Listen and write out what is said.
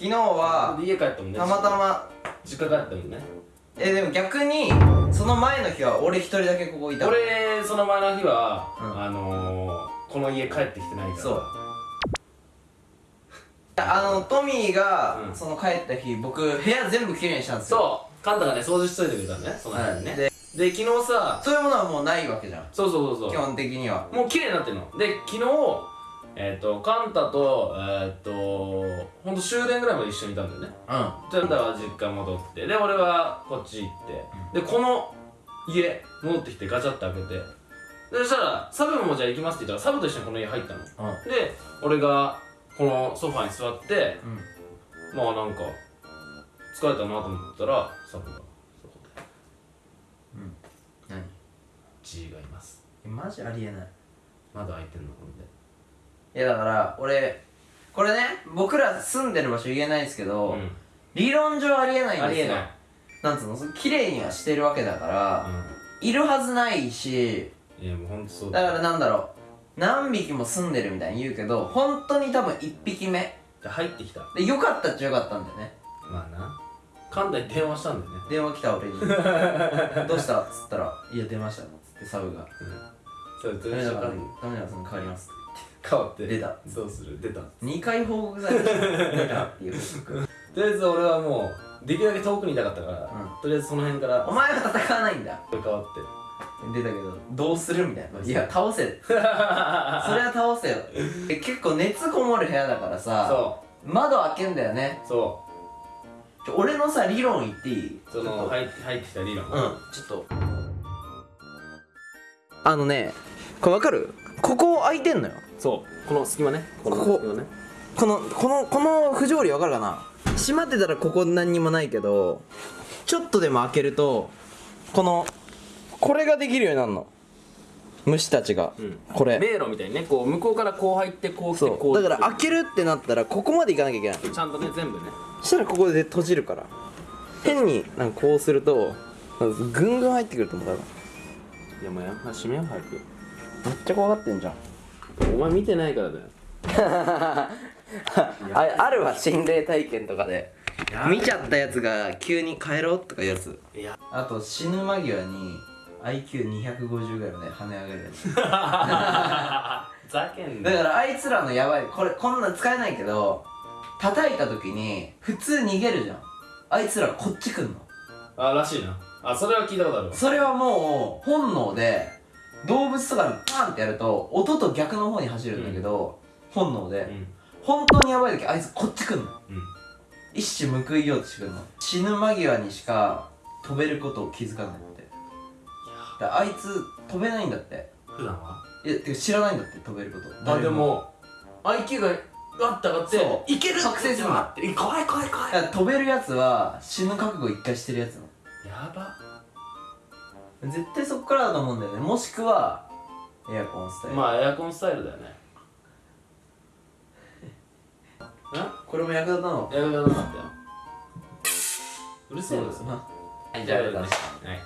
昨日はで家帰ったもんね。たまたま実家帰ったもんね。えでも逆にその前の日は俺一人だけここいたの。俺その前の日は、うん。あのー、この家帰ってきてないから。そう。あのトミーが、うん。その帰った日僕部屋全部きれいにしたんですよ。そう。カンタがね掃除しといてくれたのね。その辺にね、はい。でで昨日さそういうものはもうないわけじゃん。そうそうそうそう。基本的には。もう綺麗になってんの。で昨日えっ、とカンタとえっ、とほんと終電ぐらいまで一緒にいたんだよね。うでカンタは実家戻ってで俺はこっち行って、でこの家戻ってきてガチャって開けてでそしたらサブもじゃあ行きますって言ったらサブと一緒にこの家入ったの。んうん。で俺がこのソファに座ってうん。まあなんか疲れたなと思ったらサブがそこで。何？G がいます。えマジありえない。窓開いてんのほんで。いやだから俺これね僕ら住んでる場所言えないですけど、うん。理論上ありえないんですよ。なんつうの？そ綺麗にはしてるわけだから、いるはずないしいやもうほんとそうだ。からなんだろう。何匹も住んでるみたいに言うけど本当に多分1匹目。入ってきた。でよかったっちゃよかったんだよね。まあな。関西に電話したんだよね。電話来た俺に。どうした？っつったら「いや出ました」っつってサブが。そう「ダメだから電話ダメだからその変わります」変わって。出た。どうする。出た。2回報告された。出たっていう報告。とりあえず俺はもうできるだけ遠くにいたかったから、ん。とりあえずその辺から。お前は戦わないんだ。変わって。出たけどどうするみたいな。いや倒せ。それは倒せよ。え結構熱こもる部屋だからさそ窓開けんだよね。うそちょ俺のさ理論言っていい？うその入ってきた理論。うんちょっと。あのねこれ分かる？ここ開いてんのよ。そう。この隙間ね。この隙間ね。このこのこの不条理分かるかな？閉まってたらここ何にもないけどちょっとでも開けるとこのこれができるようになるの。虫たちが、うん。これ。迷路みたいにね。こう向こうからこう入ってこう来てそこうう。だから開けるってなったらここまで行かなきゃいけない。ちゃんとね全部ね。そしたらここで閉じるから。変になんかこうするとぐんぐん入ってくると思う多分。いやもうや閉めよう早くめっちゃ怖がってんじゃん。お前見てないからだよ。ああるわ心霊体験とかで。や見ちゃったやつが急に帰ろうとかいうやつ。いや。あと死ぬ間際に IQ250 ぐらいまで跳ね上がるやつ。ざけんだからあいつらのやばいこれこんなん使えないけど叩いた時に普通逃げるじゃん。あいつらこっち来んの。あらしいな。あそれは聞いたことあるわ。それはもう本能で動物とかにパンってやると音と逆の方に走るんだけど、本能で、うん。本当にやばい時あいつこっち来んの。うん。一矢報いようとしてくるの。死ぬ間際にしか飛べることを気づかないって。だあいつ飛べないんだって。普段は？いやてか知らないんだって飛べること。あでも IQ がガッて上がってそう。いける覚醒するの。ってえ怖い怖い。怖い飛べるやつは死ぬ覚悟一回してるやつなの。やば絶対そっからだと思うんだよね。もしくはエアコンスタイル、まあエアコンスタイルだよね。これも役立たの？エアコンなかったよ。うるせえな。はいじゃあありがとうございまはい